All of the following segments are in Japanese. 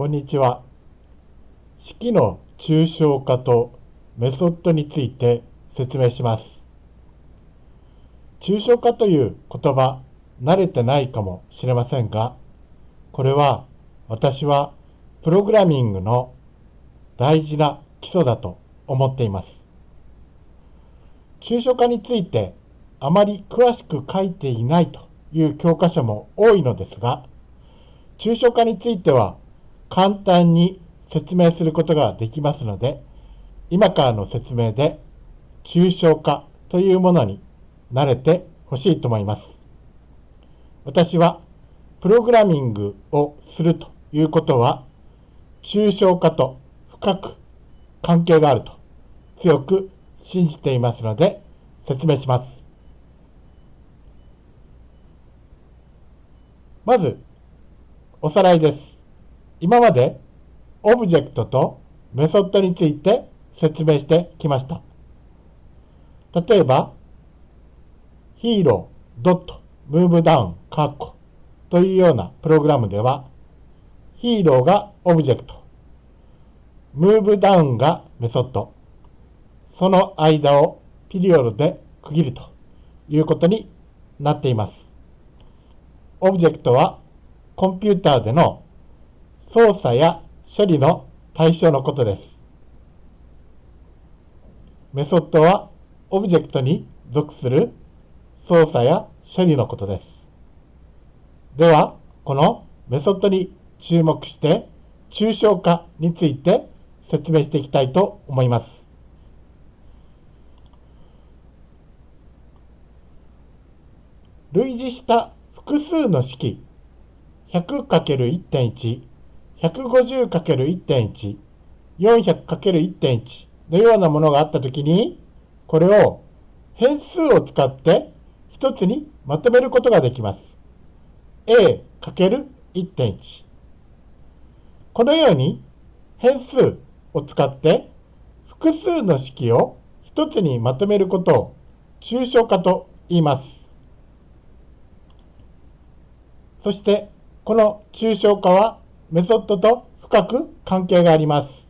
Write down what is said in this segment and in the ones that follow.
こんにちは。式の抽象化とメソッドについて説明します。抽象化という言葉、慣れてないかもしれませんが、これは私はプログラミングの大事な基礎だと思っています。抽象化についてあまり詳しく書いていないという教科書も多いのですが、抽象化については簡単に説明することができますので、今からの説明で抽象化というものに慣れてほしいと思います。私はプログラミングをするということは、抽象化と深く関係があると強く信じていますので説明します。まず、おさらいです。今までオブジェクトとメソッドについて説明してきました。例えば、ヒーロー、ドット、 move down、カッコというようなプログラムでは、ヒーローがオブジェクト、 move downがメソッド、その間をピリオドで区切るということになっています。オブジェクトはコンピューターでの操作や処理の対象のことです。メソッドはオブジェクトに属する操作や処理のことです。では、このメソッドに注目して、抽象化について説明していきたいと思います。類似した複数の式 100×1.1 150×1.1、400×1.1 のようなものがあったときに、これを変数を使って一つにまとめることができます。a×1.1。このように変数を使って複数の式を一つにまとめることを抽象化と言います。そしてこの抽象化はメソッドと深く関係があります。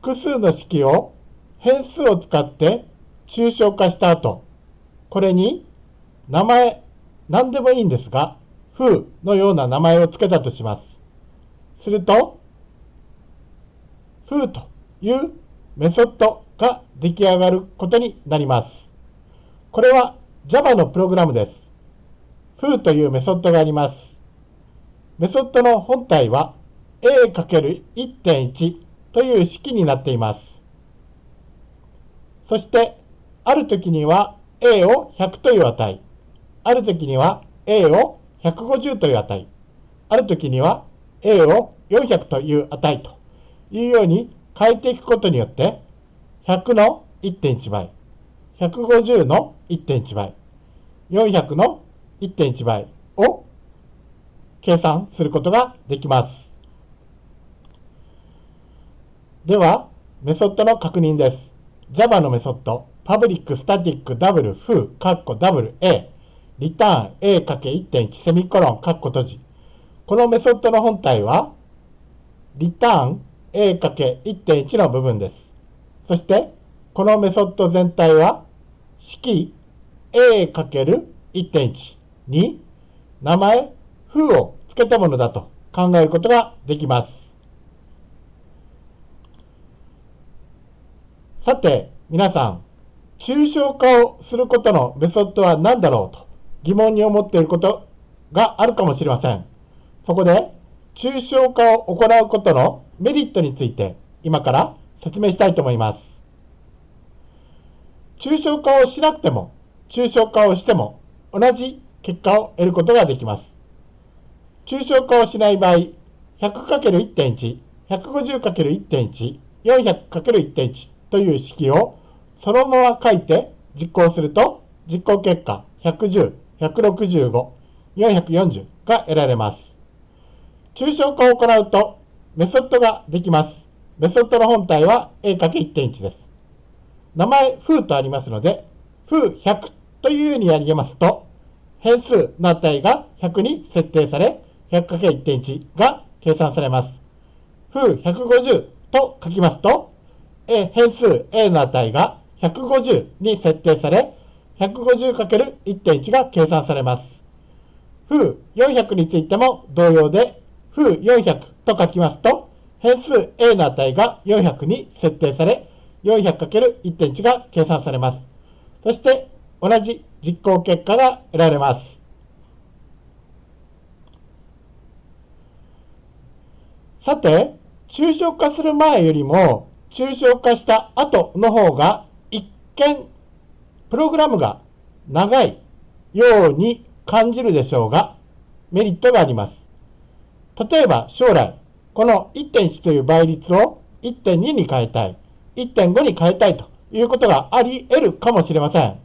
複数の式を変数を使って抽象化した後、これに名前、何でもいいんですが、風のような名前を付けたとします。すると、風というメソッドが出来上がることになります。これは Java のプログラムです。風というメソッドがあります。メソッドの本体は a×1.1 という式になっています。そして、ある時には a を100という値、ある時には a を150という値、ある時には a を400という値というように変えていくことによって、100の1.1倍、150の1.1倍、400の1.1倍計算することができます。では、メソッドの確認です。Java のメソッド、public static double foo カッコ double a リターン a×1.1 セミコロンカッコ閉じ。このメソッドの本体は、リターン a×1.1 の部分です。そして、このメソッド全体は、式 a×1.1 に名前風をつけたものだと考えることができます。さて、皆さん、抽象化をすることのメソッドは何だろうと疑問に思っていることがあるかもしれません。そこで、抽象化を行うことのメリットについて今から説明したいと思います。抽象化をしなくても、抽象化をしても同じ結果を得ることができます。抽象化をしない場合、100×1.1、150×1.1、400×1.1 という式をそのまま書いて実行すると、実行結果110、165、440が得られます。抽象化を行うとメソッドができます。メソッドの本体は a×1.1 です。名前、風とありますので、風100というようにやりますと、変数の値が100に設定され、100×1.1 が計算されます。負150と書きますと、変数 a の値が150に設定され、150×1.1 が計算されます。負400についても同様で、負400と書きますと、変数 a の値が400に設定され、400×1.1 が計算されます。そして同じ実行結果が得られます。さて、抽象化する前よりも抽象化した後の方が一見プログラムが長いように感じるでしょうがメリットがあります。例えば将来この1.1という倍率を1.2に変えたい1.5に変えたいということがあり得るかもしれません。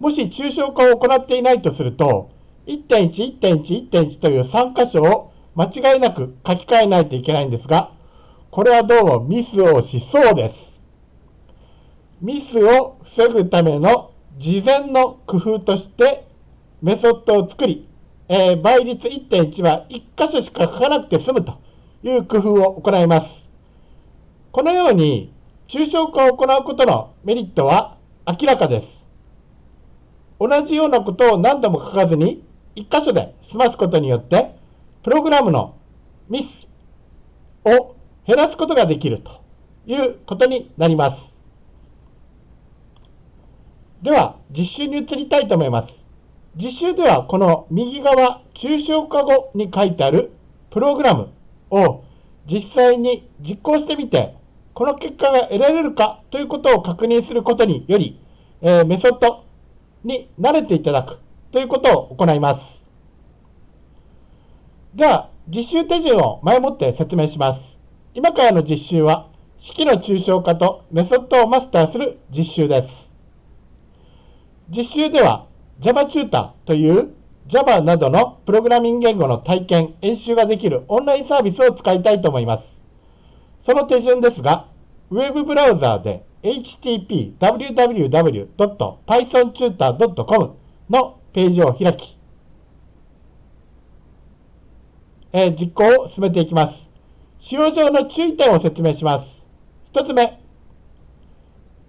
もし抽象化を行っていないとすると1.1、1.1、1.1という3箇所を間違いなく書き換えないといけないんですがこれはどうもミスをしそうです。ミスを防ぐための事前の工夫としてメソッドを作り、えー、倍率1.1は1箇所しか書かなくて済むという工夫を行います。このように抽象化を行うことのメリットは明らかです。同じようなことを何度も書かずに1箇所で済ますことによってプログラムのミスを減らすことができるということになります。では、実習に移りたいと思います。実習では、この右側、抽象化後に書いてあるプログラムを実際に実行してみて、この結果が得られるかということを確認することにより、えー、メソッドに慣れていただくということを行います。では、実習手順を前もって説明します。今からの実習は、式の抽象化とメソッドをマスターする実習です。実習では Java チューターという Java などのプログラミング言語の体験、演習ができるオンラインサービスを使いたいと思います。その手順ですが、ウェブブラウザーで http www.pythontutor.com のページを開き、えー、実行を進めていきます。使用上の注意点を説明します。1つ目、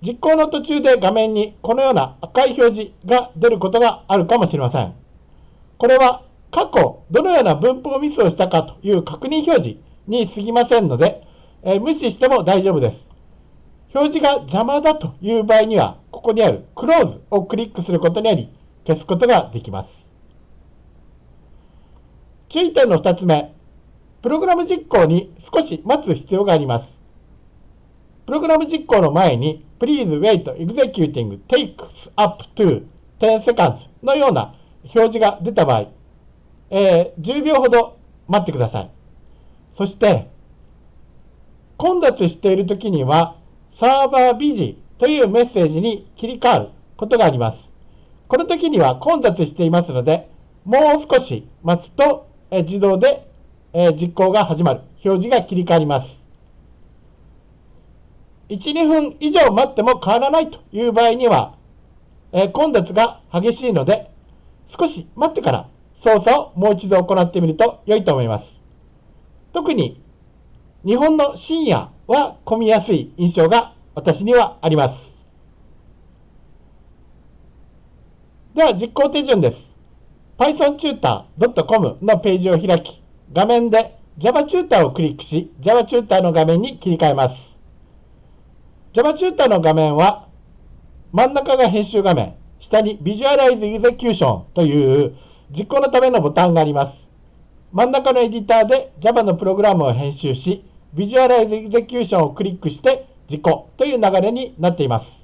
実行の途中で画面にこのような赤い表示が出ることがあるかもしれません。これは過去どのような文法ミスをしたかという確認表示に過ぎませんので、えー、無視しても大丈夫です。表示が邪魔だという場合には、ここにある Close をクリックすることにより消すことができます。注意点の2つ目、プログラム実行に少し待つ必要があります。プログラム実行の前に Please wait executing takes up to 10 seconds のような表示が出た場合、えー、10秒ほど待ってください。そして、混雑している時にはサーバービジというメッセージに切り替わることがあります。この時には混雑していますので、もう少し待つと、え、自動でえ実行が始まる。表示が切り替わります。1、2分以上待っても変わらないという場合には、え混雑が激しいので、少し待ってから操作をもう一度行ってみると良いと思います。特に日本の深夜は混みやすい印象が私にはあります。では実行手順です。pythontutor.com のページを開き、画面で Java チューターをクリックし、Java チューターの画面に切り替えます。Java チューターの画面は、真ん中が編集画面、下に Visualize Execution という実行のためのボタンがあります。真ん中のエディターで Java のプログラムを編集し、Visualize Execution をクリックして実行という流れになっています。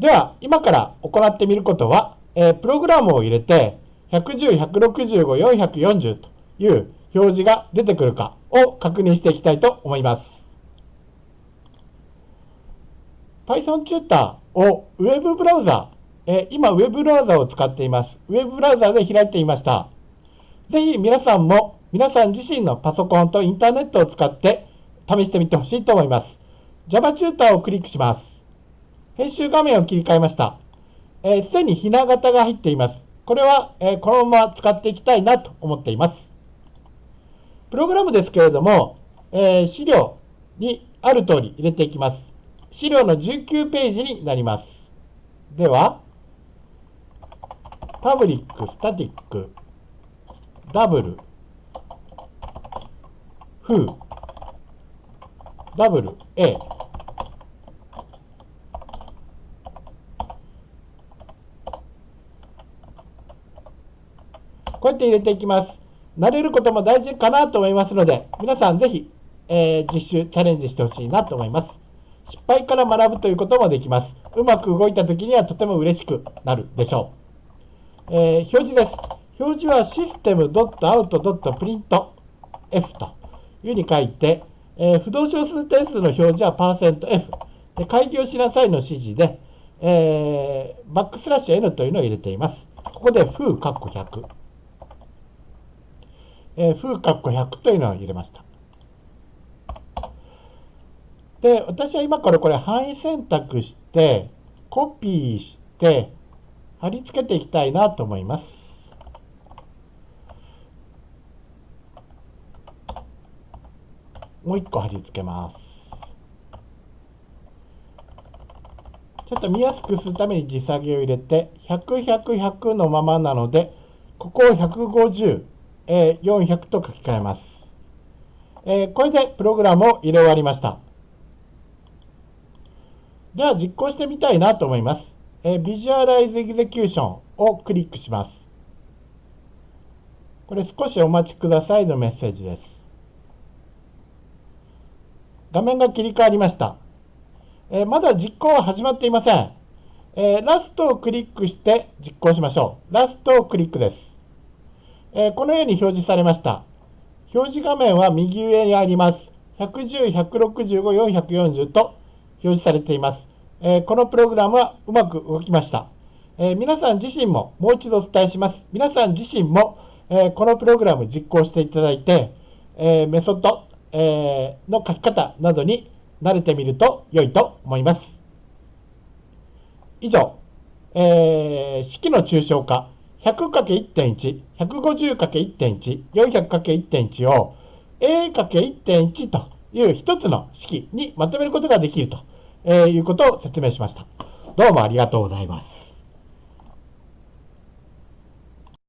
では、今から行ってみることは、えー、プログラムを入れて、110、165、440という表示が出てくるかを確認していきたいと思います。Python チューターをウェブブラウザー、え今ウェブブラウザーを使っています。ウェブブラウザーで開いていました。ぜひ皆さんも皆さん自身のパソコンとインターネットを使って試してみてほしいと思います。Java チューターをクリックします。編集画面を切り替えました。す、えー、で、にひな型が入っています。これは、えこのまま使っていきたいなと思っています。プログラムですけれども、え資料にある通り入れていきます。資料の19ページになります。では、パブリック、スタティック、ダブル、フー、ダブル、A、こうやって入れていきます。慣れることも大事かなと思いますので、皆さんぜひ、えー、実習、チャレンジしてほしいなと思います。失敗から学ぶということもできます。うまく動いた時にはとても嬉しくなるでしょう。えー、表示です。表示はシステム .out.printf というふうに書いて、えー、不動小数点数の表示は %f で開業しなさいの指示で、えー、バックスラッシュ n というのを入れています。ここでフー括弧100。えー、風括弧100というのを入れました。で、私は今からこれ範囲選択して、コピーして、貼り付けていきたいなと思います。もう一個貼り付けます。ちょっと見やすくするために時下げを入れて、100、100、100のままなので、ここを150、えー、400と書き換えます。えー、これでプログラムを入れ終わりました。では実行してみたいなと思います。えー、Visualize Execution をクリックします。これ少しお待ちくださいのメッセージです。画面が切り替わりました。えー、まだ実行は始まっていません。えー、ラストをクリックして実行しましょう。ラストをクリックです。え、このように表示されました。表示画面は右上にあります。110、165、440と表示されています。え、このプログラムはうまく動きました。え、皆さん自身ももう一度お伝えします。皆さん自身も、えこのプログラム実行していただいて、えメソッド、えの書き方などに慣れてみると良いと思います。以上、え式の抽象化 100×1.1、150×1.1、400×1.1 を A×1.1 という一つの式にまとめることができるということを説明しました。どうもありがとうございます。